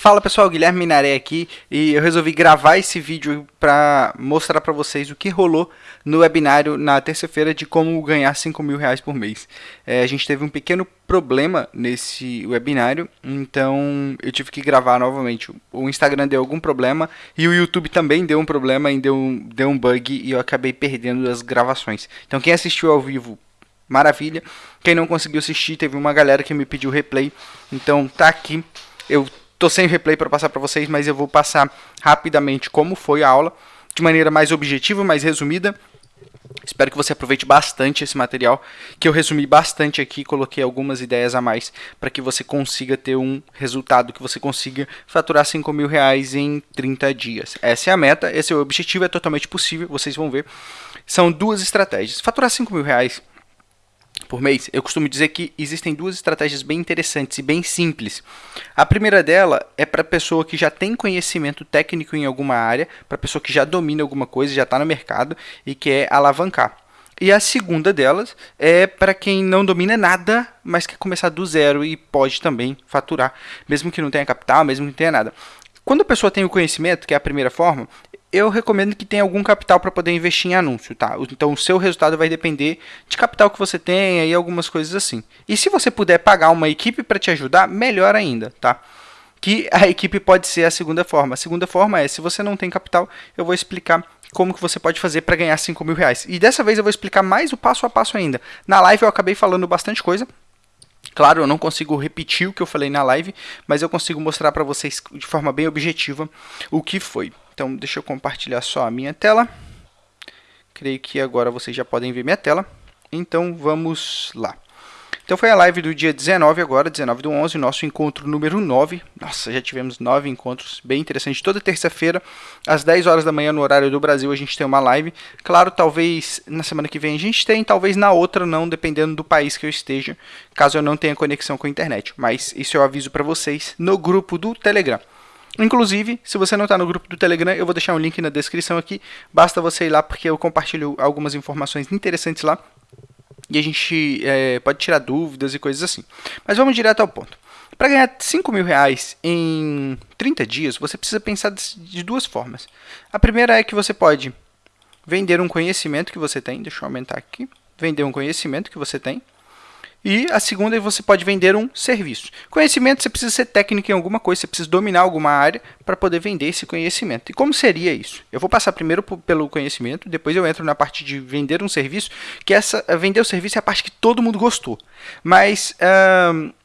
Fala pessoal, Guilherme Minaré aqui e eu resolvi gravar esse vídeo para mostrar para vocês o que rolou no webinário na terça-feira de como ganhar 5 mil reais por mês. É, a gente teve um pequeno problema nesse webinário, então eu tive que gravar novamente. O Instagram deu algum problema e o YouTube também deu um problema e deu um, deu um bug e eu acabei perdendo as gravações. Então quem assistiu ao vivo maravilha. Quem não conseguiu assistir, teve uma galera que me pediu replay. Então tá aqui. Eu Tô sem replay para passar para vocês, mas eu vou passar rapidamente como foi a aula, de maneira mais objetiva, mais resumida. Espero que você aproveite bastante esse material, que eu resumi bastante aqui, coloquei algumas ideias a mais para que você consiga ter um resultado, que você consiga faturar 5 mil reais em 30 dias. Essa é a meta, esse é o objetivo, é totalmente possível, vocês vão ver. São duas estratégias. Faturar 5 mil reais por mês, eu costumo dizer que existem duas estratégias bem interessantes e bem simples. A primeira dela é para pessoa que já tem conhecimento técnico em alguma área, para pessoa que já domina alguma coisa, já está no mercado e quer alavancar. E a segunda delas é para quem não domina nada, mas quer começar do zero e pode também faturar, mesmo que não tenha capital, mesmo que não tenha nada. Quando a pessoa tem o conhecimento, que é a primeira forma, eu recomendo que tenha algum capital para poder investir em anúncio, tá? Então o seu resultado vai depender de capital que você tenha e algumas coisas assim. E se você puder pagar uma equipe para te ajudar, melhor ainda, tá? Que a equipe pode ser a segunda forma. A segunda forma é, se você não tem capital, eu vou explicar como que você pode fazer para ganhar 5 mil reais. E dessa vez eu vou explicar mais o passo a passo ainda. Na live eu acabei falando bastante coisa, Claro, eu não consigo repetir o que eu falei na live, mas eu consigo mostrar para vocês de forma bem objetiva o que foi. Então, deixa eu compartilhar só a minha tela. Creio que agora vocês já podem ver minha tela. Então, vamos lá. Então, foi a live do dia 19 agora, 19 do 11, nosso encontro número 9. Nossa, já tivemos nove encontros, bem interessante. Toda terça-feira, às 10 horas da manhã, no horário do Brasil, a gente tem uma live. Claro, talvez na semana que vem a gente tem, talvez na outra não, dependendo do país que eu esteja, caso eu não tenha conexão com a internet. Mas isso eu aviso para vocês no grupo do Telegram. Inclusive, se você não está no grupo do Telegram, eu vou deixar um link na descrição aqui. Basta você ir lá porque eu compartilho algumas informações interessantes lá. E a gente é, pode tirar dúvidas e coisas assim. Mas vamos direto ao ponto. Para ganhar 5 mil reais em 30 dias, você precisa pensar de duas formas. A primeira é que você pode vender um conhecimento que você tem. Deixa eu aumentar aqui. Vender um conhecimento que você tem. E a segunda é você pode vender um serviço. Conhecimento, você precisa ser técnico em alguma coisa, você precisa dominar alguma área para poder vender esse conhecimento. E como seria isso? Eu vou passar primeiro pelo conhecimento, depois eu entro na parte de vender um serviço, que essa vender o serviço é a parte que todo mundo gostou. Mas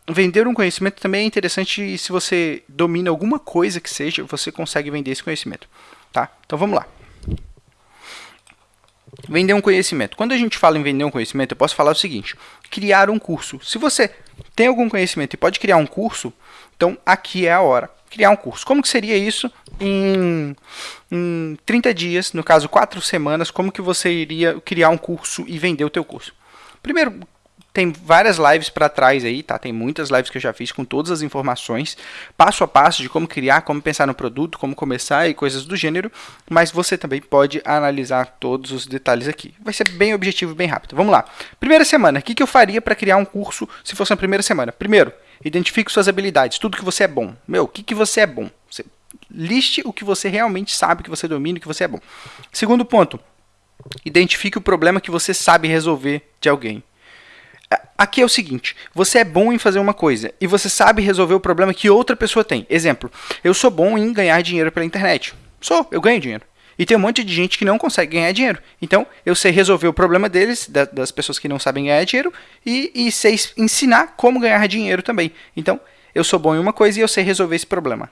vender um conhecimento também é interessante se você domina alguma coisa que seja, você consegue vender esse conhecimento. Tá? Então vamos lá. Vender um conhecimento. Quando a gente fala em vender um conhecimento, eu posso falar o seguinte: criar um curso. Se você tem algum conhecimento e pode criar um curso, então aqui é a hora. Criar um curso. Como que seria isso em, em 30 dias, no caso 4 semanas, como que você iria criar um curso e vender o teu curso? Primeiro, tem várias lives para trás aí, tá? Tem muitas lives que eu já fiz com todas as informações, passo a passo de como criar, como pensar no produto, como começar e coisas do gênero, mas você também pode analisar todos os detalhes aqui. Vai ser bem objetivo, bem rápido. Vamos lá. Primeira semana, o que, que eu faria para criar um curso se fosse na primeira semana? Primeiro, identifique suas habilidades, tudo que você é bom. Meu, o que, que você é bom? Você liste o que você realmente sabe, que você domina, que você é bom. Segundo ponto, identifique o problema que você sabe resolver de alguém. Aqui é o seguinte, você é bom em fazer uma coisa e você sabe resolver o problema que outra pessoa tem. Exemplo, eu sou bom em ganhar dinheiro pela internet. Sou, eu ganho dinheiro. E tem um monte de gente que não consegue ganhar dinheiro. Então, eu sei resolver o problema deles, da, das pessoas que não sabem ganhar dinheiro, e, e sei ensinar como ganhar dinheiro também. Então, eu sou bom em uma coisa e eu sei resolver esse problema.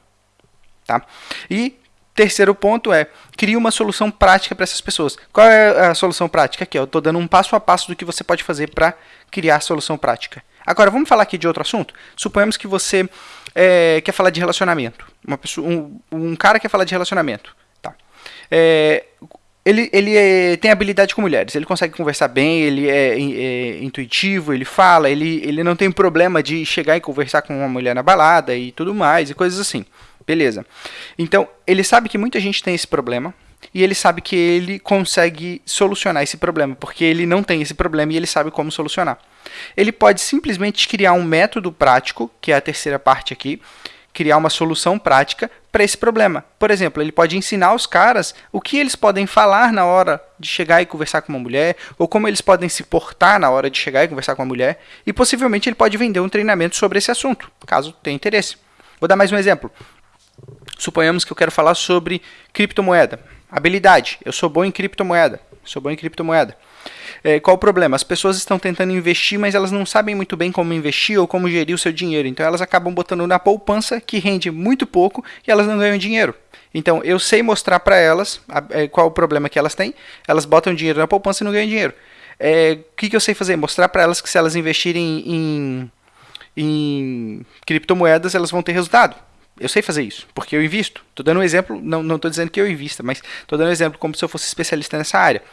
Tá? E Terceiro ponto é, crie uma solução prática para essas pessoas. Qual é a solução prática? Aqui, eu estou dando um passo a passo do que você pode fazer para criar solução prática. Agora, vamos falar aqui de outro assunto? Suponhamos que você é, quer falar de relacionamento. Uma pessoa, um, um, cara quer falar de relacionamento. Tá. É, ele, ele é, tem habilidade com mulheres, ele consegue conversar bem, ele é, é, intuitivo, ele fala, ele, ele não tem problema de chegar e conversar com uma mulher na balada e tudo mais, e coisas assim. Beleza. Então, ele sabe que muita gente tem esse problema e ele sabe que ele consegue solucionar esse problema, porque ele não tem esse problema e ele sabe como solucionar. Ele pode simplesmente criar um método prático, que é a terceira parte aqui, criar uma solução prática para esse problema. Por exemplo, ele pode ensinar os caras o que eles podem falar na hora de chegar e conversar com uma mulher, ou como eles podem se portar na hora de chegar e conversar com uma mulher, e possivelmente ele pode vender um treinamento sobre esse assunto, caso tenha interesse. Vou dar mais um exemplo. Suponhamos que eu quero falar sobre criptomoeda. Habilidade. Eu sou bom em criptomoeda. Sou bom em criptomoeda. É, qual o problema? As pessoas estão tentando investir, mas elas não sabem muito bem como investir ou como gerir o seu dinheiro. Então elas acabam botando na poupança, que rende muito pouco, e elas não ganham dinheiro. Então eu sei mostrar para elas a, é, qual o problema que elas têm. Elas botam dinheiro na poupança e não ganham dinheiro. É, o que, que eu sei fazer? Mostrar para elas que se elas investirem em, em criptomoedas, elas vão ter resultado. Eu sei fazer isso, porque eu invisto. Estou dando um exemplo, não estou dizendo que eu invista, mas estou dando um exemplo como se eu fosse especialista nessa área.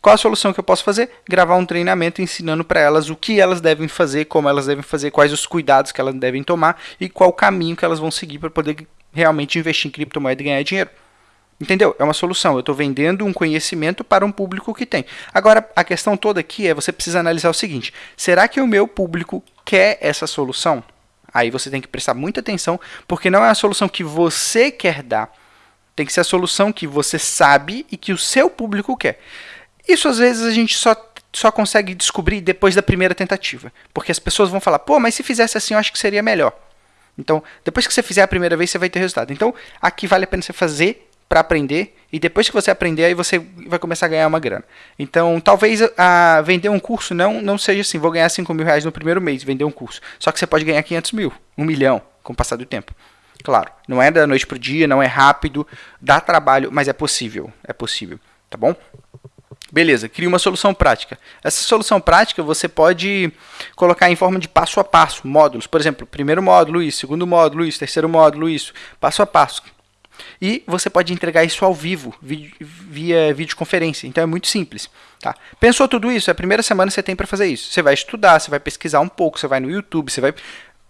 Qual a solução que eu posso fazer? Gravar um treinamento ensinando para elas o que elas devem fazer, como elas devem fazer, quais os cuidados que elas devem tomar e qual o caminho que elas vão seguir para poder realmente investir em criptomoeda e ganhar dinheiro. Entendeu? É uma solução. Eu estou vendendo um conhecimento para um público que tem. Agora, a questão toda aqui é você precisa analisar o seguinte: será que o meu público quer essa solução? Aí você tem que prestar muita atenção, porque não é a solução que você quer dar. Tem que ser a solução que você sabe e que o seu público quer. Isso às vezes a gente só, só consegue descobrir depois da primeira tentativa. Porque as pessoas vão falar, pô, mas se fizesse assim eu acho que seria melhor. Então, depois que você fizer a primeira vez, você vai ter resultado. Então, aqui vale a pena você fazer para aprender e depois que você aprender aí você vai começar a ganhar uma grana. Então talvez a vender um curso não não seja assim, vou ganhar 5 mil reais no primeiro mês vender um curso. Só que você pode ganhar 500 mil, um milhão com o passar do tempo. Claro, não é da noite para o dia, não é rápido, dá trabalho, mas é possível, é possível, tá bom? Beleza, cria uma solução prática. Essa solução prática você pode colocar em forma de passo a passo, módulos. Por exemplo, primeiro módulo isso, segundo módulo isso, terceiro módulo isso, passo a passo. E você pode entregar isso ao vivo, via videoconferência. Então é muito simples. Tá? Pensou tudo isso? É a primeira semana você tem para fazer isso. Você vai estudar, você vai pesquisar um pouco, você vai no YouTube, você vai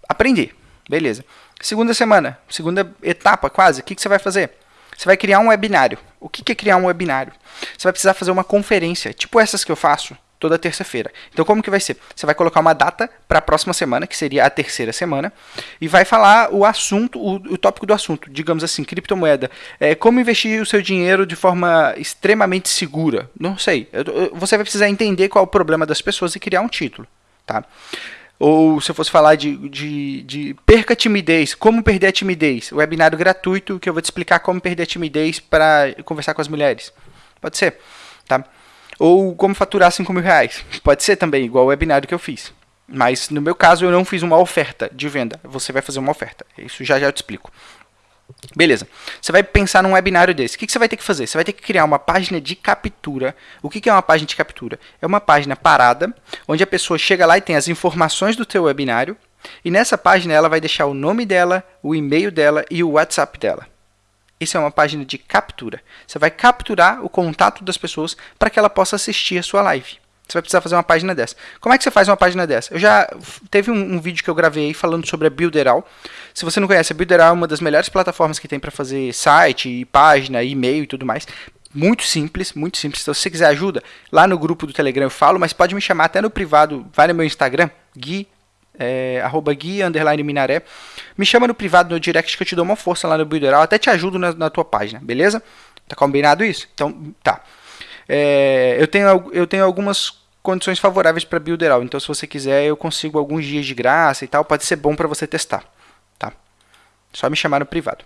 aprender. Beleza. Segunda semana, segunda etapa quase, o que, que você vai fazer? Você vai criar um webinário. O que, que é criar um webinário? Você vai precisar fazer uma conferência, tipo essas que eu faço, toda terça-feira. Então, como que vai ser? Você vai colocar uma data para a próxima semana, que seria a terceira semana, e vai falar o assunto, o, o tópico do assunto, digamos assim, criptomoeda. É, como investir o seu dinheiro de forma extremamente segura? Não sei. Você vai precisar entender qual é o problema das pessoas e criar um título. Tá? Ou se eu fosse falar de, de, de perca a timidez, como perder a timidez? Webinário gratuito que eu vou te explicar como perder a timidez para conversar com as mulheres. Pode ser. Tá? Ou como faturar 5 mil reais. Pode ser também, igual o webinário que eu fiz. Mas no meu caso eu não fiz uma oferta de venda. Você vai fazer uma oferta. Isso já já eu te explico. Beleza. Você vai pensar num webinário desse. O que, você vai ter que fazer? Você vai ter que criar uma página de captura. O que, é uma página de captura? É uma página parada, onde a pessoa chega lá e tem as informações do teu webinário. E nessa página ela vai deixar o nome dela, o e-mail dela e o WhatsApp dela. Isso é uma página de captura. Você vai capturar o contato das pessoas para que ela possa assistir a sua live. Você vai precisar fazer uma página dessa. Como é que você faz uma página dessa? Eu já teve um, um vídeo que eu gravei falando sobre a Builderal. Se você não conhece, a Builderal é uma das melhores plataformas que tem para fazer site, página, e-mail e tudo mais. Muito simples, muito simples. Então, se você quiser ajuda, lá no grupo do Telegram eu falo, mas pode me chamar até no privado. Vai no meu Instagram, Gui é, arroba guia, underline minaré. Me chama no privado, no direct, que eu te dou uma força lá no Builderal. Até te ajudo na, na tua página, beleza? Tá combinado isso? Então, tá. É, eu, tenho, eu tenho algumas condições favoráveis para Builderal. Então, se você quiser, eu consigo alguns dias de graça e tal. Pode ser bom para você testar, tá? Só me chamar no privado.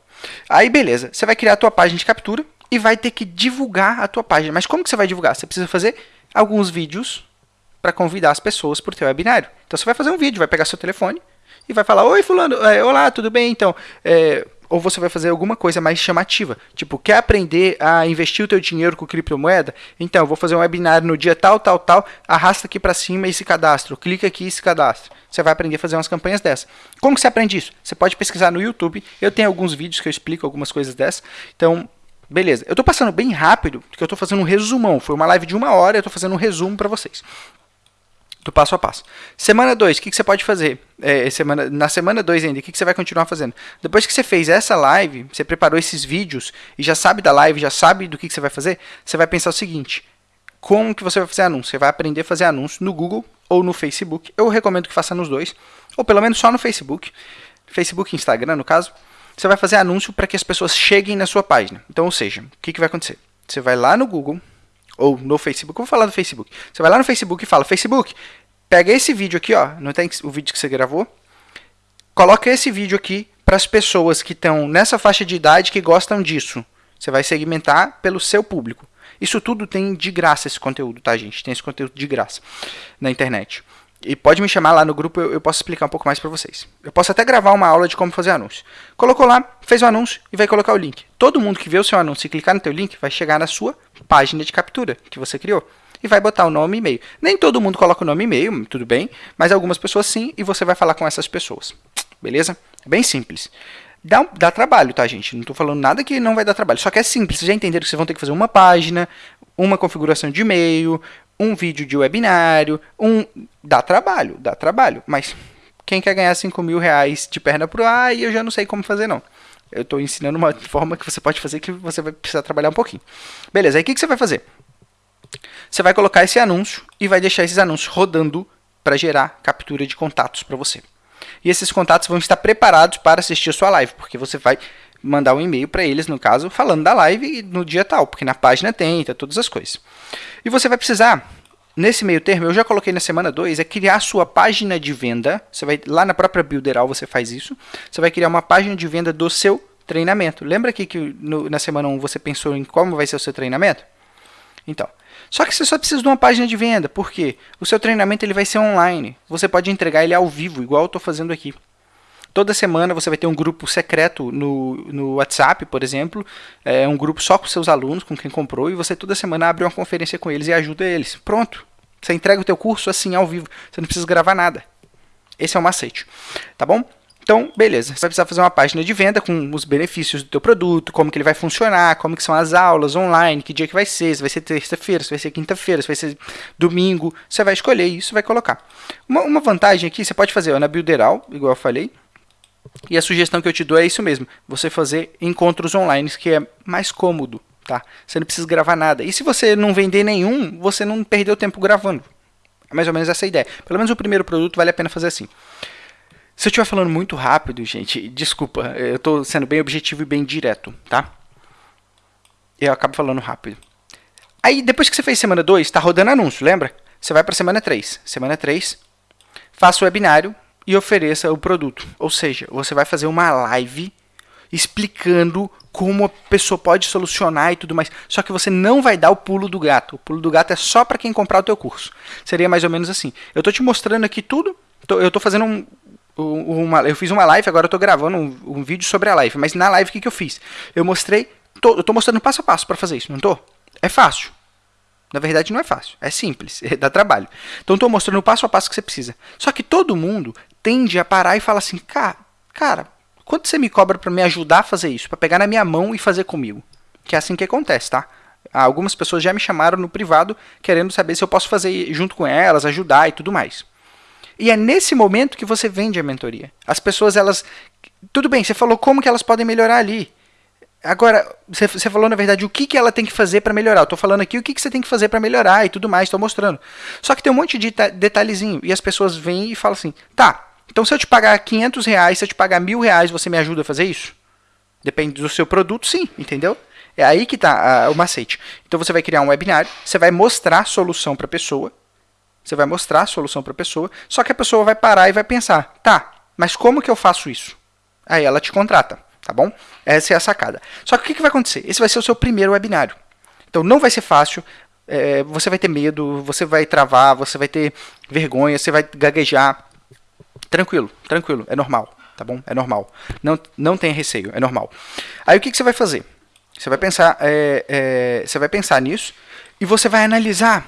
Aí, beleza. Você vai criar a tua página de captura e vai ter que divulgar a tua página. Mas como que você vai divulgar? Você precisa fazer alguns vídeos para convidar as pessoas para o teu webinário. Então você vai fazer um vídeo, vai pegar seu telefone e vai falar, oi fulano, é, olá, tudo bem? Então, é, ou você vai fazer alguma coisa mais chamativa, tipo, quer aprender a investir o teu dinheiro com criptomoeda? Então, vou fazer um webinário no dia tal, tal, tal, arrasta aqui para cima e se cadastra, clica aqui e se cadastra. Você vai aprender a fazer umas campanhas dessas. Como que você aprende isso? Você pode pesquisar no YouTube, eu tenho alguns vídeos que eu explico algumas coisas dessas, então... Beleza, eu estou passando bem rápido, porque eu estou fazendo um resumão. Foi uma live de uma hora, eu estou fazendo um resumo para vocês do passo a passo. Semana 2, o que, que, você pode fazer? É, semana, na semana 2 ainda, o que, que, você vai continuar fazendo? Depois que você fez essa live, você preparou esses vídeos e já sabe da live, já sabe do que, que você vai fazer, você vai pensar o seguinte, como que você vai fazer anúncio? Você vai aprender a fazer anúncio no Google ou no Facebook. Eu recomendo que faça nos dois, ou pelo menos só no Facebook, Facebook e Instagram no caso. você vai fazer anúncio para que as pessoas cheguem na sua página. Então, ou seja, o que, que vai acontecer? Você vai lá no Google, ou no Facebook, vou falar do Facebook. Você vai lá no Facebook e fala, Facebook, pega esse vídeo aqui, ó, não tem o vídeo que você gravou, coloca esse vídeo aqui para as pessoas que estão nessa faixa de idade que gostam disso. Você vai segmentar pelo seu público. Isso tudo tem de graça esse conteúdo, tá, gente? Tem esse conteúdo de graça na internet. E pode me chamar lá no grupo, eu, eu posso explicar um pouco mais para vocês. Eu posso até gravar uma aula de como fazer anúncio. Colocou lá, fez o anúncio e vai colocar o link. Todo mundo que vê o seu anúncio e clicar no teu link vai chegar na sua página de captura que você criou. E vai botar o nome e e-mail. Nem todo mundo coloca o nome e e-mail, tudo bem, mas algumas pessoas sim, e você vai falar com essas pessoas. Beleza? É bem simples. Dá, dá trabalho, tá, gente? Não estou falando nada que não vai dar trabalho. Só que é simples. Vocês já entenderam que vocês vão ter que fazer uma página, uma configuração de e-mail, um vídeo de webinário, um... Dá trabalho, dá trabalho. Mas quem quer ganhar 5 mil reais de perna pro ar, eu já não sei como fazer, não. Eu estou ensinando uma forma que você pode fazer que você vai precisar trabalhar um pouquinho. Beleza, aí o que, que você vai fazer? Você vai colocar esse anúncio e vai deixar esses anúncios rodando para gerar captura de contatos para você. E esses contatos vão estar preparados para assistir a sua live, porque você vai mandar um e-mail para eles, no caso, falando da live no dia tal, porque na página tem, tá todas as coisas. E você vai precisar, nesse meio termo, eu já coloquei na semana 2, é criar a sua página de venda. Você vai lá na própria Builderal você faz isso. Você vai criar uma página de venda do seu treinamento. Lembra aqui que no, na semana 1 um você pensou em como vai ser o seu treinamento? Então, só que você só precisa de uma página de venda, porque o seu treinamento ele vai ser online. Você pode entregar ele ao vivo, igual eu estou fazendo aqui. Toda semana você vai ter um grupo secreto no, no WhatsApp, por exemplo, é um grupo só com seus alunos, com quem comprou, e você toda semana abre uma conferência com eles e ajuda eles. Pronto. Você entrega o teu curso assim ao vivo. Você não precisa gravar nada. Esse é o macete. Tá bom? Então, beleza, você vai precisar fazer uma página de venda com os benefícios do teu produto, como que ele vai funcionar, como que são as aulas online, que dia que vai ser, se vai ser terça-feira, se vai ser quinta-feira, se vai ser domingo, você vai escolher isso vai colocar. Uma, uma vantagem aqui, você pode fazer ó, na Builderal, igual eu falei, e a sugestão que eu te dou é isso mesmo, você fazer encontros online, que é mais cômodo, tá? Você não precisa gravar nada. E se você não vender nenhum, você não perdeu tempo gravando. É mais ou menos essa a ideia. Pelo menos o primeiro produto vale a pena fazer assim. Se eu estiver falando muito rápido, gente, desculpa, eu estou sendo bem objetivo e bem direto, tá? Eu acabo falando rápido. Aí, depois que você fez semana 2, está rodando anúncio, lembra? Você vai para semana 3. Semana 3, faça o webinário e ofereça o produto. Ou seja, você vai fazer uma live explicando como a pessoa pode solucionar e tudo mais. Só que você não vai dar o pulo do gato. O pulo do gato é só para quem comprar o teu curso. Seria mais ou menos assim. Eu estou te mostrando aqui tudo. Eu estou fazendo um, uma, eu fiz uma live, agora eu estou gravando um, um, vídeo sobre a live. Mas na live o que, que eu fiz? Eu mostrei, tô, eu estou mostrando passo a passo para fazer isso, não estou? É fácil. Na verdade não é fácil, é simples, dá trabalho. Então estou mostrando o passo a passo que você precisa. Só que todo mundo tende a parar e fala assim, cara, cara quanto você me cobra para me ajudar a fazer isso? Para pegar na minha mão e fazer comigo? Que é assim que acontece, tá? Algumas pessoas já me chamaram no privado querendo saber se eu posso fazer junto com elas, ajudar e tudo mais. E é nesse momento que você vende a mentoria. As pessoas, elas. Tudo bem, você falou como que elas podem melhorar ali. Agora, você, falou, na verdade, o que, que ela tem que fazer para melhorar. Eu estou falando aqui o que, que você tem que fazer para melhorar e tudo mais, estou mostrando. Só que tem um monte de detalhezinho. E as pessoas vêm e falam assim: tá, então se eu te pagar 500 reais, se eu te pagar mil reais, você me ajuda a fazer isso? Depende do seu produto, sim, entendeu? É aí que está o macete. Então você vai criar um webinário, você vai mostrar a solução para a pessoa, você vai mostrar a solução para a pessoa, só que a pessoa vai parar e vai pensar, tá, mas como que eu faço isso? Aí ela te contrata, tá bom? Essa é a sacada. Só que o que, que vai acontecer? Esse vai ser o seu primeiro webinário. Então não vai ser fácil, é, você vai ter medo, você vai travar, você vai ter vergonha, você vai gaguejar. Tranquilo, tranquilo, é normal, tá bom? É normal. Não, não tenha receio, é normal. Aí o que, que você vai fazer? Você vai pensar, é, é, você vai pensar nisso e você vai analisar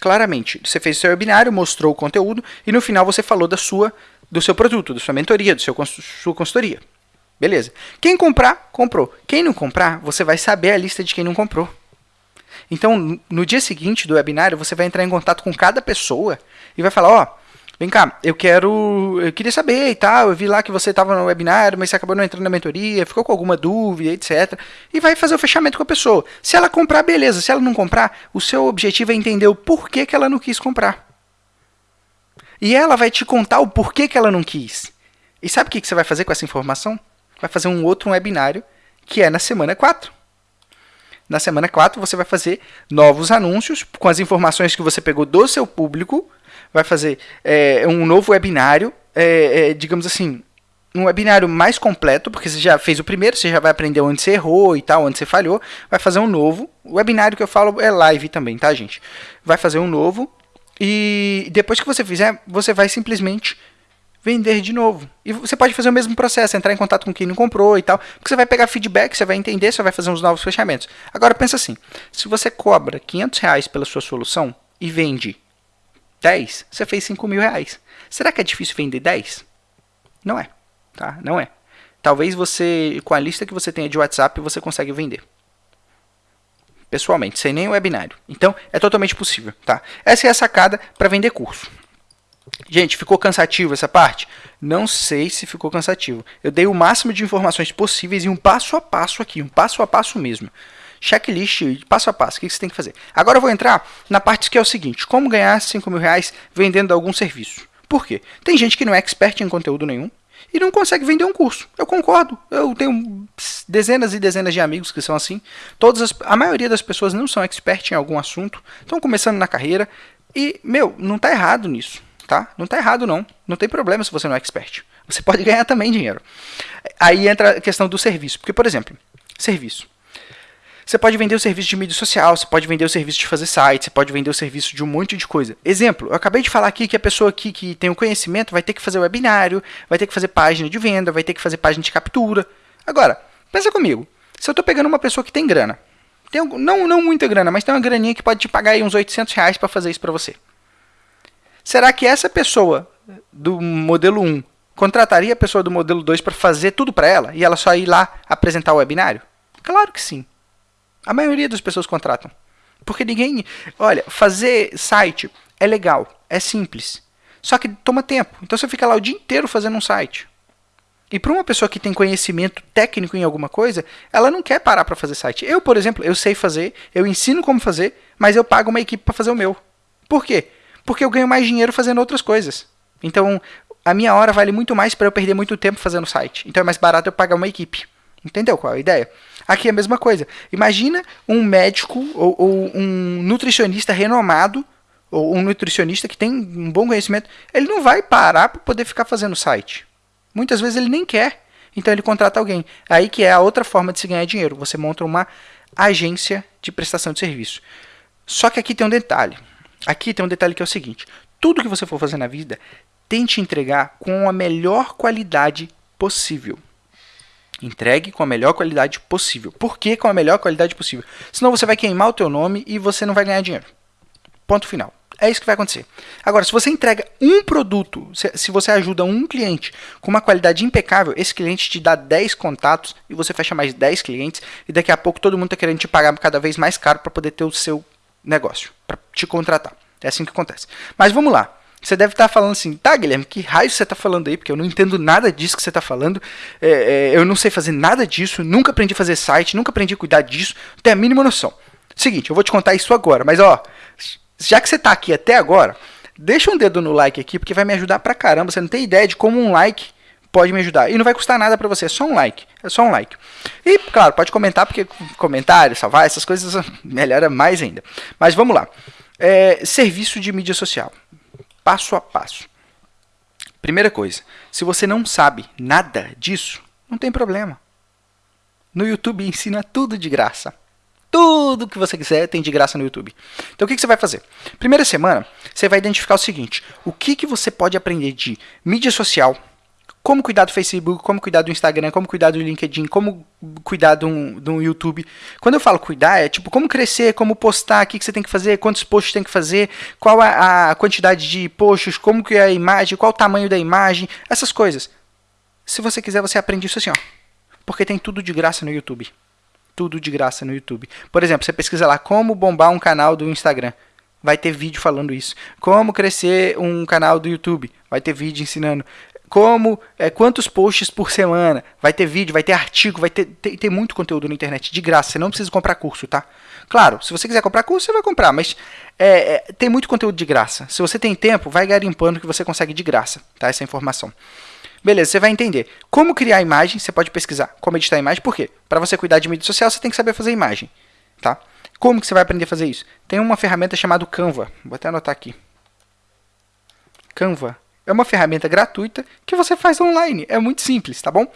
claramente. Você fez o seu webinário, mostrou o conteúdo e no final você falou da sua, do seu produto, da sua mentoria, da sua consultoria. Beleza. Quem comprar, comprou. Quem não comprar, você vai saber a lista de quem não comprou. Então, no dia seguinte do webinário, você vai entrar em contato com cada pessoa e vai falar, ó, oh, Vem cá, eu quero. Eu queria saber e tal. Eu vi lá que você estava no webinar, mas você acabou não entrando na mentoria, ficou com alguma dúvida, etc. E vai fazer o fechamento com a pessoa. Se ela comprar, beleza. Se ela não comprar, o seu objetivo é entender o porquê que ela não quis comprar. E ela vai te contar o porquê que ela não quis. E sabe o que você vai fazer com essa informação? vai fazer um outro webinário, que é na semana 4. Na semana 4, você vai fazer novos anúncios com as informações que você pegou do seu público, vai fazer é, um novo webinário, é, é, digamos assim, um webinário mais completo, porque você já fez o primeiro, você já vai aprender onde você errou e tal, onde você falhou, vai fazer um novo. O webinário que eu falo é live também, tá, gente? Vai fazer um novo e depois que você fizer, você vai simplesmente vender de novo. E você pode fazer o mesmo processo, entrar em contato com quem não comprou e tal, porque você vai pegar feedback, você vai entender, você vai fazer uns novos fechamentos. Agora pensa assim, se você cobra 500 reais pela sua solução e vende 10, você fez 5 mil reais. Será que é difícil vender 10? Não é tá? Não é. Talvez você, com a lista que você tenha de WhatsApp, você consegue vender. Pessoalmente, sem nem o webinário. Então, é totalmente possível, tá? Essa é a sacada para vender curso. Gente, ficou cansativo essa parte? Não sei se ficou cansativo. Eu dei o máximo de informações possíveis e um passo a passo aqui, um passo a passo mesmo. Checklist, passo a passo, o que você tem que fazer. Agora eu vou entrar na parte que é o seguinte, como ganhar 5 mil reais vendendo algum serviço. Por quê? Tem gente que não é expert em conteúdo nenhum, e não consegue vender um curso. Eu concordo. Eu tenho dezenas e dezenas de amigos que são assim. Todas as, a maioria das pessoas não são expert em algum assunto, estão começando na carreira e, meu, não está errado nisso, tá? Não está errado não. Não tem problema se você não é expert. Você pode ganhar também dinheiro. Aí entra a questão do serviço, porque por exemplo, serviço. Você pode vender o serviço de mídia social, você pode vender o serviço de fazer site, você pode vender o serviço de um monte de coisa. Exemplo, eu acabei de falar aqui que a pessoa aqui que tem o conhecimento vai ter que fazer webinário, vai ter que fazer página de venda, vai ter que fazer página de captura. Agora, pensa comigo, se eu estou pegando uma pessoa que tem grana, tem, não, não muita grana, mas tem uma graninha que pode te pagar aí uns 800 reais para fazer isso para você. Será que essa pessoa do modelo 1 contrataria a pessoa do modelo 2 para fazer tudo para ela e ela só ir lá apresentar o webinário? Claro que sim. A maioria das pessoas contratam. Porque ninguém. Olha, fazer site é legal, é simples. Só que toma tempo. Então você fica lá o dia inteiro fazendo um site. E para uma pessoa que tem conhecimento técnico em alguma coisa, ela não quer parar para fazer site. Eu, por exemplo, eu sei fazer, eu ensino como fazer, mas eu pago uma equipe para fazer o meu. Por quê? Porque eu ganho mais dinheiro fazendo outras coisas. Então, a minha hora vale muito mais para eu perder muito tempo fazendo site. Então é mais barato eu pagar uma equipe. Entendeu qual é a ideia? Aqui é a mesma coisa. Imagina um médico ou, ou um nutricionista renomado, ou um nutricionista que tem um bom conhecimento, ele não vai parar para poder ficar fazendo site. Muitas vezes ele nem quer. Então ele contrata alguém. Aí que é a outra forma de se ganhar dinheiro. Você monta uma agência de prestação de serviço. Só que aqui tem um detalhe. Aqui tem um detalhe que é o seguinte: tudo que você for fazer na vida, tente entregar com a melhor qualidade possível. Entregue com a melhor qualidade possível. Por que com a melhor qualidade possível? Senão você vai queimar o teu nome e você não vai ganhar dinheiro. Ponto final. É isso que vai acontecer. Agora, se você entrega um produto, se, você ajuda um cliente com uma qualidade impecável, esse cliente te dá 10 contatos e você fecha mais 10 clientes e daqui a pouco todo mundo está querendo te pagar cada vez mais caro para poder ter o seu negócio, para te contratar. É assim que acontece. Mas vamos lá. Você deve estar falando assim, tá, Guilherme, que raio você está falando aí? Porque eu não entendo nada disso que você está falando. É, é, eu não sei fazer nada disso, nunca aprendi a fazer site, nunca aprendi a cuidar disso, não tenho a mínima noção. Seguinte, eu vou te contar isso agora, mas ó, já que você está aqui até agora, deixa um dedo no like aqui, porque vai me ajudar pra caramba. Você não tem ideia de como um like pode me ajudar. E não vai custar nada pra você, é só um like. É só um like. E, claro, pode comentar, porque comentário, salvar, essas coisas melhora mais ainda. Mas vamos lá. É, serviço de mídia social passo a passo. Primeira coisa, se você não sabe nada disso, não tem problema. No YouTube ensina tudo de graça. Tudo que você quiser tem de graça no YouTube. Então o que, você vai fazer? Primeira semana, você vai identificar o seguinte: o que, que você pode aprender de mídia social, como cuidar do Facebook, como cuidar do Instagram, como cuidar do LinkedIn, como cuidar do, do YouTube. Quando eu falo cuidar, é tipo como crescer, como postar, o que, que você tem que fazer, quantos posts tem que fazer, qual a, a quantidade de posts, como que é a imagem, qual o tamanho da imagem, essas coisas. Se você quiser, você aprende isso assim, ó. Porque tem tudo de graça no YouTube. Tudo de graça no YouTube. Por exemplo, você pesquisa lá como bombar um canal do Instagram vai ter vídeo falando isso. Como crescer um canal do YouTube, vai ter vídeo ensinando como é, quantos posts por semana, vai ter vídeo, vai ter artigo, vai ter, ter, muito conteúdo na internet de graça, você não precisa comprar curso, tá? Claro, se você quiser comprar curso, você vai comprar, mas é, é, tem muito conteúdo de graça. Se você tem tempo, vai garimpando que você consegue de graça, tá? Essa informação. Beleza, você vai entender como criar imagem, você pode pesquisar como editar imagem, por quê? Para você cuidar de mídia social, você tem que saber fazer imagem, tá? Como que você vai aprender a fazer isso? Tem uma ferramenta chamada Canva, vou até anotar aqui. Canva é uma ferramenta gratuita que você faz online, é muito simples, tá bom?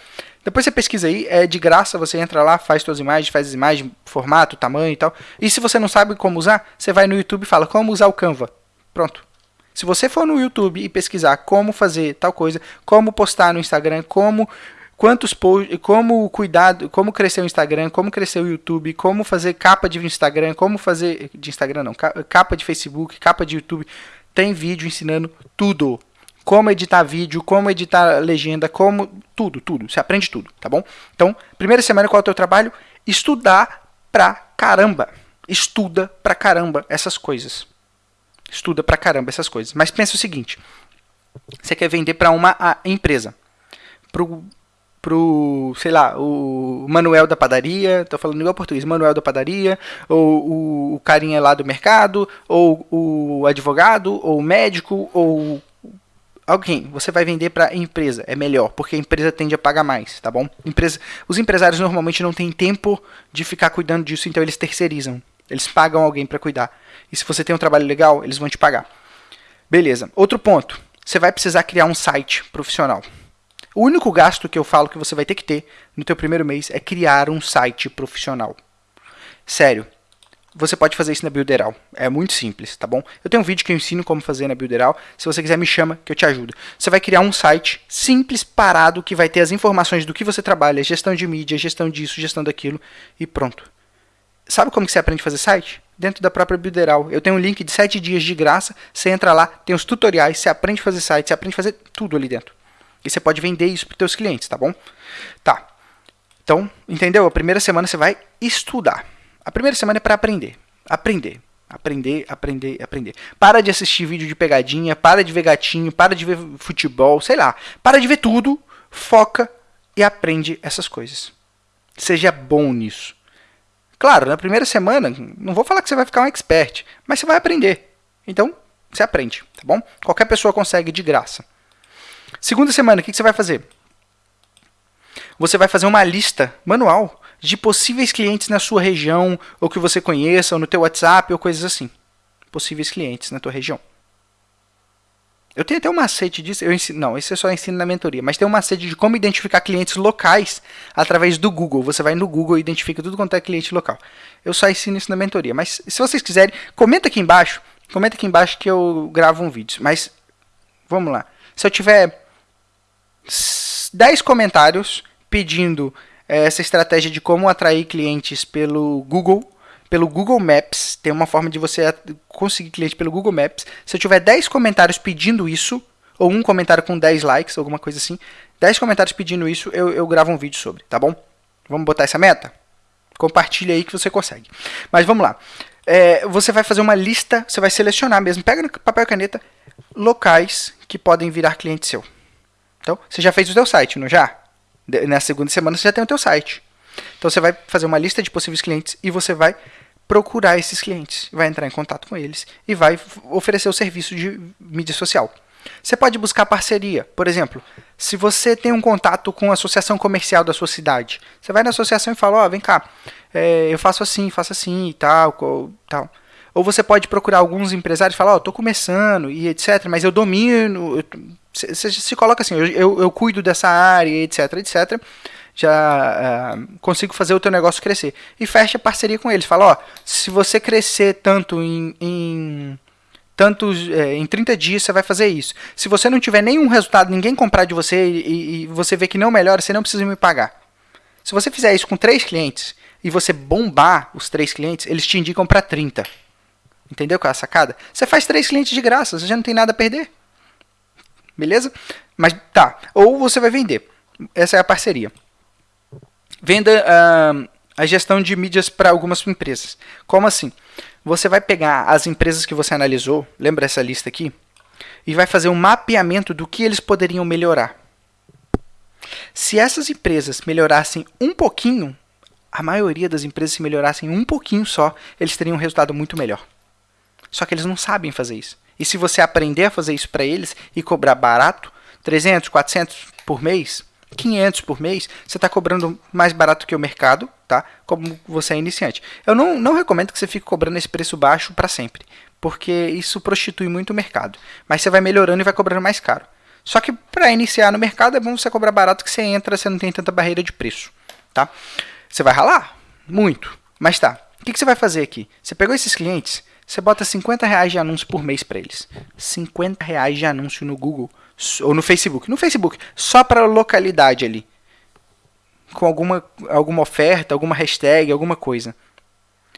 Depois você pesquisa aí, é de graça, você entra lá, faz suas imagens, faz as imagens, formato, tamanho e tal. E se você não sabe como usar, você vai no YouTube e fala como usar o Canva. Pronto. Se você for no YouTube e pesquisar como fazer tal coisa, como postar no Instagram, como quantos posts, como cuidado, como crescer o Instagram, como crescer o YouTube, como fazer capa de Instagram, como fazer de Instagram não, capa de Facebook, capa de YouTube, tem vídeo ensinando tudo. Como editar vídeo, como editar legenda, como tudo, tudo. Você aprende tudo, tá bom? Então, primeira semana qual é o teu trabalho? Estudar pra caramba. Estuda pra caramba essas coisas estuda pra caramba essas coisas. Mas pensa o seguinte: você quer vender para uma empresa, pro, pro, sei lá, o Manuel da padaria, tô falando igual português, Manuel da padaria, ou o, o carinha lá do mercado, ou o advogado, ou o médico, ou alguém, você vai vender para empresa, é melhor, porque a empresa tende a pagar mais, tá bom? Empresa, os empresários normalmente não têm tempo de ficar cuidando disso, então eles terceirizam. Eles pagam alguém para cuidar. E se você tem um trabalho legal, eles vão te pagar. Beleza. Outro ponto. Você vai precisar criar um site profissional. O único gasto que eu falo que você vai ter que ter no teu primeiro mês é criar um site profissional. Sério. Você pode fazer isso na Builderal. É muito simples, tá bom? Eu tenho um vídeo que eu ensino como fazer na Builderal. Se você quiser, me chama que eu te ajudo. Você vai criar um site simples, parado, que vai ter as informações do que você trabalha, gestão de mídia, gestão disso, gestão daquilo e pronto. Sabe como que você aprende a fazer site? Dentro da própria Builderal. Eu tenho um link de 7 dias de graça. Você entra lá, tem os tutoriais, você aprende a fazer site, você aprende a fazer tudo ali dentro. E você pode vender isso para os seus clientes, tá bom? Tá. Então, entendeu? A primeira semana você vai estudar. A primeira semana é para aprender. Aprender. Aprender, aprender, aprender. Para de assistir vídeo de pegadinha, para de ver gatinho, para de ver futebol, sei lá. Para de ver tudo, foca e aprende essas coisas. Seja bom nisso. Claro, na primeira semana, não vou falar que você vai ficar um expert, mas você vai aprender. Então, você aprende, tá bom? Qualquer pessoa consegue de graça. Segunda semana, o que você vai fazer? Você vai fazer uma lista manual de possíveis clientes na sua região, ou que você conheça, ou no teu WhatsApp, ou coisas assim. Possíveis clientes na tua região. Eu tenho até um macete disso. Eu ensino, não, isso é só ensino na mentoria. Mas tem um macete de como identificar clientes locais através do Google. Você vai no Google e identifica tudo quanto é cliente local. Eu só ensino isso na mentoria. Mas se vocês quiserem, comenta aqui embaixo. Comenta aqui embaixo que eu gravo um vídeo. Mas vamos lá. Se eu tiver 10 comentários pedindo essa estratégia de como atrair clientes pelo Google, pelo Google Maps, tem uma forma de você conseguir cliente pelo Google Maps. Se eu tiver 10 comentários pedindo isso, ou um comentário com 10 likes, alguma coisa assim, 10 comentários pedindo isso, eu, eu gravo um vídeo sobre, tá bom? Vamos botar essa meta? Compartilha aí que você consegue. Mas vamos lá. É, você vai fazer uma lista, você vai selecionar mesmo, pega no papel e caneta, locais que podem virar cliente seu. Então, você já fez o seu site, não já? Na segunda semana você já tem o seu site. Então você vai fazer uma lista de possíveis clientes e você vai procurar esses clientes, vai entrar em contato com eles e vai oferecer o serviço de mídia social. Você pode buscar parceria, por exemplo, se você tem um contato com a associação comercial da sua cidade, você vai na associação e fala, ó, oh, vem cá, é, eu faço assim, faço assim e tal, tal. Ou você pode procurar alguns empresários e falar, ó, oh, tô começando e etc, mas eu domino, você se coloca assim, eu, eu, eu cuido dessa área, etc, etc já uh, consigo fazer o teu negócio crescer. E fecha parceria com eles. Fala, ó, se você crescer tanto em, em tantos é, em 30 dias você vai fazer isso. Se você não tiver nenhum resultado, ninguém comprar de você e, e você vê que não melhora, você não precisa me pagar. Se você fizer isso com três clientes e você bombar os três clientes, eles te indicam para 30. Entendeu qual é a sacada? Você faz três clientes de graça, você já não tem nada a perder. Beleza? Mas tá. Ou você vai vender. Essa é a parceria. Venda uh, a gestão de mídias para algumas empresas. Como assim? Você vai pegar as empresas que você analisou, lembra essa lista aqui? E vai fazer um mapeamento do que eles poderiam melhorar. Se essas empresas melhorassem um pouquinho, a maioria das empresas se melhorassem um pouquinho só, eles teriam um resultado muito melhor. Só que eles não sabem fazer isso. E se você aprender a fazer isso para eles e cobrar barato, 300, 400, por mês, 500 por mês, você está cobrando mais barato que o mercado, tá? Como você é iniciante. Eu não, não recomendo que você fique cobrando esse preço baixo para sempre, porque isso prostitui muito o mercado. Mas você vai melhorando e vai cobrando mais caro. Só que para iniciar no mercado é bom você cobrar barato que você entra, você não tem tanta barreira de preço, tá? Você vai ralar muito, mas tá. O que, que você vai fazer aqui? Você pegou esses clientes, você bota 50 reais de anúncio por mês para eles. 50 reais de anúncio no Google ou no Facebook. No Facebook, só para localidade ali. Com alguma, alguma oferta, alguma hashtag, alguma coisa.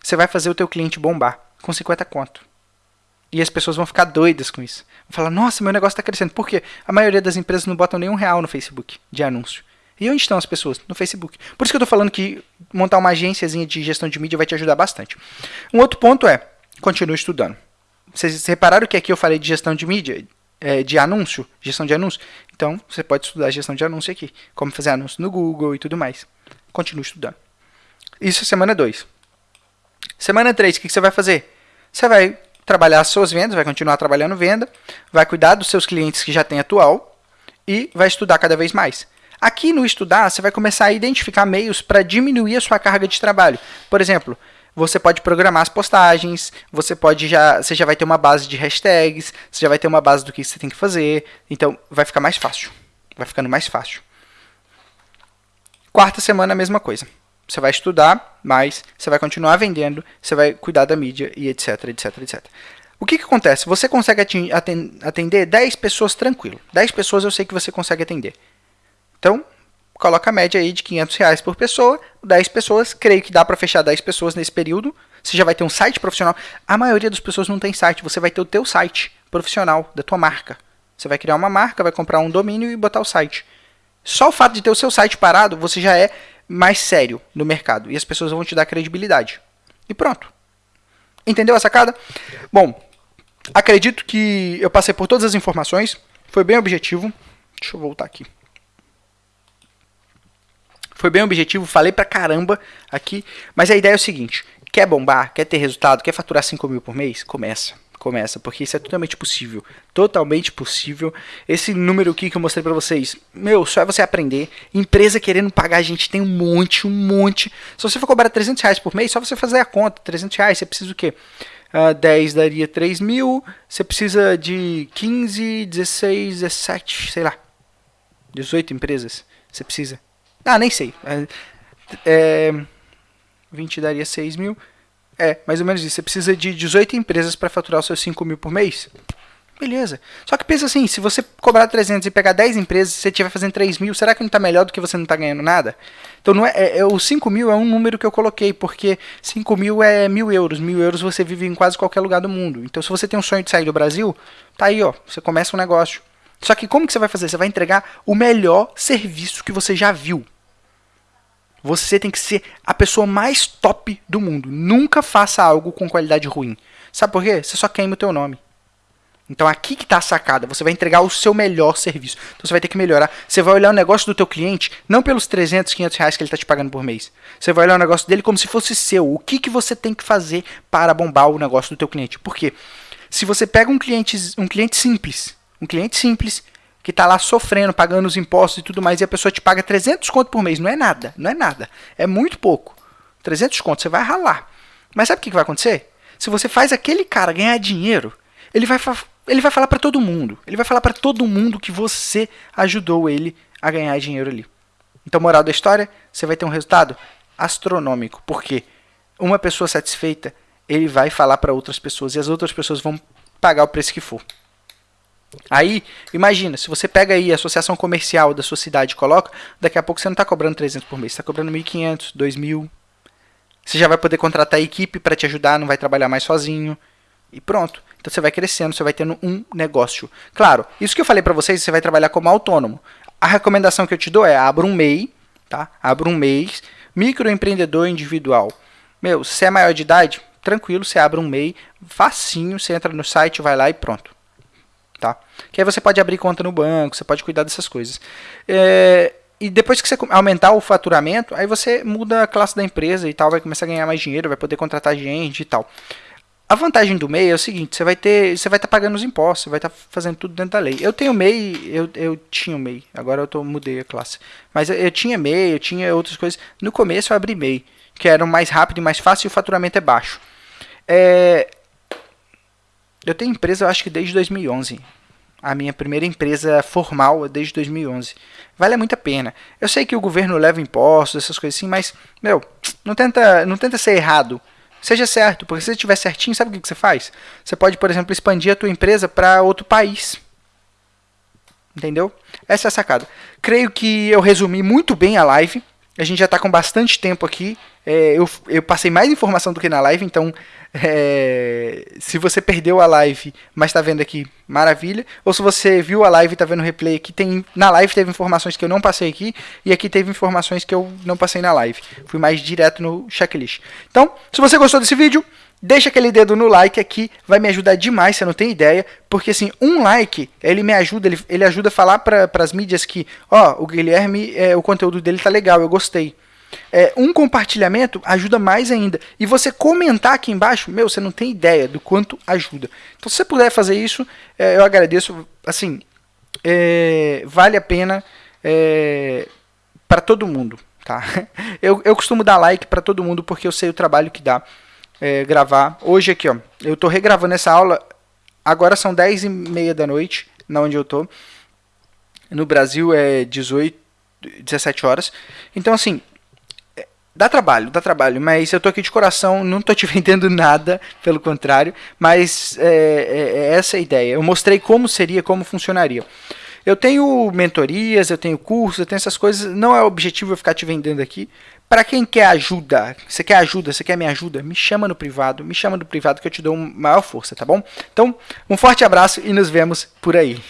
Você vai fazer o teu cliente bombar com 50 conto. E as pessoas vão ficar doidas com isso. Vão falar, nossa, meu negócio está crescendo. Por quê? A maioria das empresas não botam nenhum real no Facebook de anúncio. E onde estão as pessoas? No Facebook. Por isso que eu estou falando que montar uma agênciazinha de gestão de mídia vai te ajudar bastante. Um outro ponto é, continue estudando. Vocês repararam que aqui eu falei de gestão de mídia? é, de anúncio, gestão de anúncio. Então, você pode estudar gestão de anúncio aqui, como fazer anúncio no Google e tudo mais. Continue estudando. Isso é semana 2. Semana 3, o que, que você vai fazer? Você vai trabalhar as suas vendas, vai continuar trabalhando venda, vai cuidar dos seus clientes que já tem atual e vai estudar cada vez mais. Aqui no estudar, você vai começar a identificar meios para diminuir a sua carga de trabalho. Por exemplo, você pode programar as postagens, você pode já, você já vai ter uma base de hashtags, você já vai ter uma base do que você tem que fazer, então vai ficar mais fácil, vai ficando mais fácil. Quarta semana a mesma coisa. Você vai estudar, mas você vai continuar vendendo, você vai cuidar da mídia e etc, etc, etc. O que, que acontece? Você consegue atender 10 pessoas tranquilo. 10 pessoas eu sei que você consegue atender. Então, coloca a média aí de 500 reais por pessoa, 10 pessoas, creio que dá para fechar 10 pessoas nesse período. Você já vai ter um site profissional. A maioria das pessoas não tem site, você vai ter o teu site profissional da tua marca. Você vai criar uma marca, vai comprar um domínio e botar o site. Só o fato de ter o seu site parado, você já é mais sério no mercado e as pessoas vão te dar credibilidade. E pronto. Entendeu a sacada? Bom, acredito que eu passei por todas as informações, foi bem objetivo. Deixa eu voltar aqui. Foi bem objetivo, falei pra caramba aqui, mas a ideia é o seguinte: quer bombar, quer ter resultado, quer faturar 5 mil por mês? Começa. Começa, porque isso é totalmente possível. Totalmente possível. Esse número aqui que eu mostrei pra vocês, meu, só é você aprender. Empresa querendo pagar, a gente tem um monte, um monte. Se você for cobrar 300 reais por mês, só você fazer a conta. 300 reais, você precisa o quê? Uh, ah, 10 daria 3 mil. Você precisa de 15, 16, 17, sei lá. 18 empresas. Você precisa. Ah, nem sei. É, é, 20 daria 6 mil. É, mais ou menos isso. Você precisa de 18 empresas para faturar os seus 5 mil por mês. Beleza. Só que pensa assim, se você cobrar 300 e pegar 10 empresas, você estiver fazendo 3 mil, será que não está melhor do que você não está ganhando nada? Então, não é, é, é, o 5 mil é um número que eu coloquei, porque 5 mil é mil euros. Mil euros você vive em quase qualquer lugar do mundo. Então, se você tem um sonho de sair do Brasil, tá aí, ó. Você começa um negócio. Só que como que você vai fazer? Você vai entregar o melhor serviço que você já viu. Você tem que ser a pessoa mais top do mundo. Nunca faça algo com qualidade ruim. Sabe por quê? Você só queima o teu nome. Então aqui que está a sacada, você vai entregar o seu melhor serviço. Então você vai ter que melhorar. Você vai olhar o negócio do teu cliente, não pelos 300, 500 reais que ele está te pagando por mês. Você vai olhar o negócio dele como se fosse seu. O que, que você tem que fazer para bombar o negócio do teu cliente? Por quê? Se você pega um cliente, um cliente simples, um cliente simples, que está lá sofrendo, pagando os impostos e tudo mais, e a pessoa te paga 300 conto por mês. Não é nada, não é nada. É muito pouco. 300 conto, você vai ralar. Mas sabe o que vai acontecer? Se você faz aquele cara ganhar dinheiro, ele vai, ele vai falar para todo mundo. Ele vai falar para todo mundo que você ajudou ele a ganhar dinheiro ali. Então, moral da história, você vai ter um resultado astronômico. Porque uma pessoa satisfeita, ele vai falar para outras pessoas e as outras pessoas vão pagar o preço que for. Aí, imagina, se você pega aí a associação comercial da sua cidade e coloca, daqui a pouco você não está cobrando 300 por mês, você está cobrando 1.500, 2.000. Você já vai poder contratar a equipe para te ajudar, não vai trabalhar mais sozinho. E pronto. Então você vai crescendo, você vai tendo um negócio. Claro, isso que eu falei para vocês, você vai trabalhar como autônomo. A recomendação que eu te dou é abra um MEI, tá? Abra um MEI, microempreendedor individual. Meu, se é maior de idade, tranquilo, você abre um MEI, facinho, você entra no site, vai lá e pronto? Que aí você pode abrir conta no banco, você pode cuidar dessas coisas. É, e depois que você aumentar o faturamento, aí você muda a classe da empresa e tal, vai começar a ganhar mais dinheiro, vai poder contratar gente e tal. a vantagem do MEI é o seguinte, você vai ter, você vai estar tá pagando os impostos, você vai estar tá fazendo tudo dentro da lei. Eu tenho MEI, eu, eu tinha o MEI, agora eu tô, mudei a classe. Mas eu, eu tinha MEI, eu tinha outras coisas. No começo eu abri MEI, que era mais rápido e mais fácil e o faturamento é baixo. É, eu tenho empresa, eu acho que desde 2011. A minha primeira empresa formal desde 2011. Vale muito a pena. Eu sei que o governo leva impostos, essas coisas assim, mas, meu, não tenta, não tenta ser errado seja certo, porque se você estiver certinho, sabe o que você faz? Você pode, por exemplo, expandir a tua empresa para outro país. Entendeu? Essa é a sacada. Creio que eu resumi muito bem a live. A gente já está com bastante tempo aqui. É, eu, eu, passei mais informação do que na live, então é, se você perdeu a live, mas está vendo aqui, maravilha. Ou se você viu a live e está vendo o replay aqui, tem, na live teve informações que eu não passei aqui, e aqui teve informações que eu não passei na live. Fui mais direto no checklist. Então, se você gostou desse vídeo, deixa aquele dedo no like aqui, vai me ajudar demais, você não tem ideia, porque assim, um like, ele me ajuda, ele, ele ajuda a falar para as mídias que, ó, o Guilherme, é, o conteúdo dele tá legal, eu gostei. É, um compartilhamento ajuda mais ainda. E você comentar aqui embaixo, meu, você não tem ideia do quanto ajuda. Então, se você puder fazer isso, é, eu agradeço. Assim, é, vale a pena é, para todo mundo. Tá? Eu, eu costumo dar like para todo mundo porque eu sei o trabalho que dá é, gravar. Hoje aqui, ó, eu tô regravando essa aula. Agora são 10 e meia da noite, na onde eu tô. No Brasil é 18, 17 horas. Então, assim, dá trabalho, dá trabalho. Mas eu tô aqui de coração, não tô te vendendo nada, pelo contrário. Mas é, é, é essa a ideia. Eu mostrei como seria, como funcionaria. Eu tenho mentorias, eu tenho cursos, eu tenho essas coisas. Não é o objetivo eu ficar te vendendo aqui. Para quem quer ajuda, você quer ajuda, você quer minha ajuda, me chama no privado, me chama no privado que eu te dou maior força, tá bom? Então, um forte abraço e nos vemos por aí.